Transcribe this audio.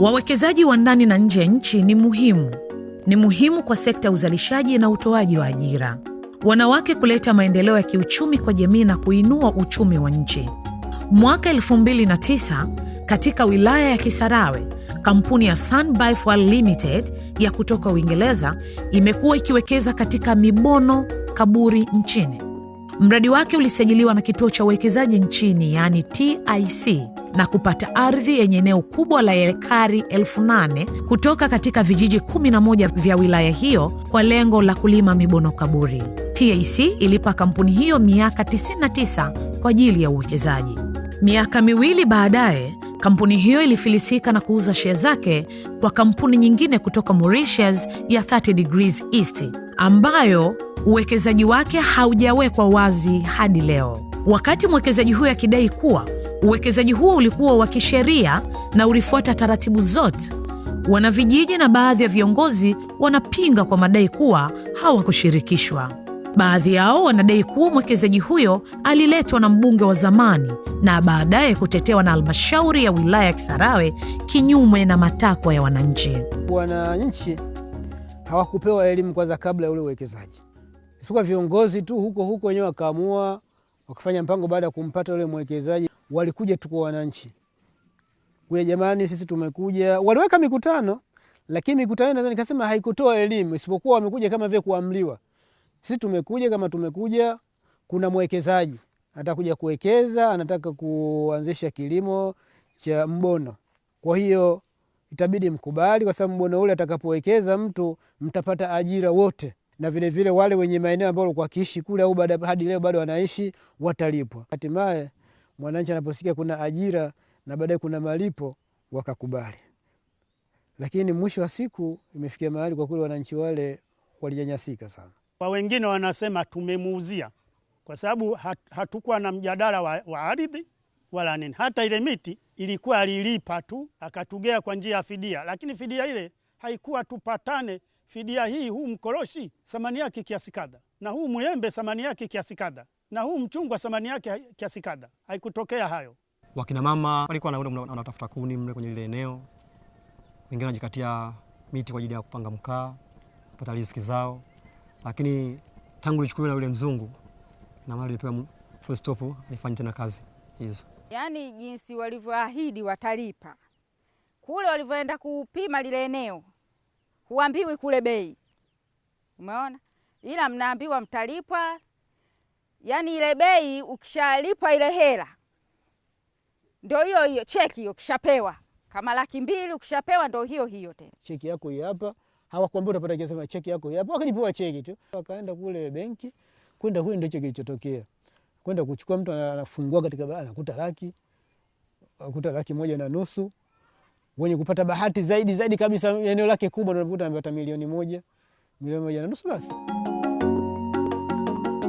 Wawekezaji wa ndani na nje ya nchi ni muhimu, ni muhimu kwa sekta ya uzalishaji na utoaji wa ajira, wanawake kuleta maendeleo ya kiuchumi kwa jamii na kuinua uchumi wa nchi. Mwaka 2009 katika wilaya ya Kisarawe, kampuni ya Sun Limited ya kutoka Uingereza imekuwa ikiwekeza katika Mibono Kaburi nchini. Mradi wake ulisajiliwa na kituo cha uwekezaji nchini yaani TIC na kupata ardhi yenye eneo kubwa la ekari elfu nane kutoka katika vijiji 11 vya wilaya hiyo kwa lengo la kulima mibono kaburi. TIC ilipa kampuni hiyo miaka 99 kwa ajili ya uwekezaji. Miaka miwili baadaye, kampuni hiyo ilifilisika na kuuza shea zake kwa kampuni nyingine kutoka Mauritius ya 30 Degrees East ambayo uwekezaji wake haujawekwa wazi hadi leo, wakati mwekezaji huyo akidai kuwa uwekezaji huo ulikuwa wa kisheria na ulifuata taratibu zote. Wanavijiji na baadhi ya viongozi wanapinga kwa madai kuwa hawakushirikishwa. Baadhi yao wanadai kuwa mwekezaji huyo aliletwa na mbunge wa zamani na baadaye kutetewa na halmashauri ya wilaya ya Kisarawe kinyume na matakwa ya wananchi. Wananchi hawakupewa elimu kwanza kabla ya ule uwekezaji, isipokuwa viongozi tu huko huko wenyewe wakaamua wakafanya mpango. Baada ya kumpata ule mwekezaji, walikuja tu kwa wananchi kuya, jamani, sisi tumekuja. Waliweka mikutano, lakini mikutano naweza nikasema haikutoa elimu, isipokuwa wamekuja kama vile kuamliwa sisi tumekuja kama tumekuja, kuna mwekezaji atakuja kuwekeza, anataka kuanzisha kilimo cha mbono. Kwa hiyo itabidi mkubali, kwa sababu mbono ule atakapowekeza mtu mtapata ajira wote, na vile vile wale wenye maeneo ambayo walikuwa wakiishi kule au hadi leo bado wanaishi watalipwa. Hatimaye mwananchi anaposikia kuna ajira na baadaye kuna malipo wakakubali, lakini mwisho wa siku imefikia mahali kwa kweli wananchi wale walinyanyasika sana. Kwa wengine wanasema tumemuuzia, kwa sababu hat, hatukuwa na mjadala wa, wa ardhi wala nini. Hata ile miti ilikuwa alilipa tu akatugea kwa njia ya fidia, lakini fidia ile haikuwa tupatane. Fidia hii, huu mkoroshi thamani yake kiasi kadha, na huu mwembe thamani yake kiasi kadha, na huu mchungwa thamani yake kiasi kadha. Haikutokea hayo. Wakina mama walikuwa wanatafuta kuni mle kwenye lile eneo, wengine wanajikatia miti kwa ajili ya kupanga mkaa, kupata riziki zao lakini tangu lichukuliwa na yule mzungu na mali ilipewa full stop, alifanya tena kazi hizo. Yaani jinsi walivyoahidi watalipa, kule walivyoenda kupima lile eneo huambiwi kule bei, umeona, ila mnaambiwa mtalipwa. Yaani ile bei ukishalipwa ile hela ndio hiyo hiyo, cheki hiyo ukishapewa kama laki mbili ukishapewa ndio hiyo hiyo tena, cheki yako hii hapa Hawakwambia utapata kiasi, cheki yako hapa. Wakalipewa cheki tu, wakaenda kule benki, kwenda kule ndicho kilichotokea. Kwenda kuchukua, mtu anafungua katika anakuta laki, akuta laki moja na nusu. Wenye kupata bahati zaidi zaidi kabisa, eneo lake kubwa, ndio unakuta amepata milioni moja, milioni moja na nusu basi.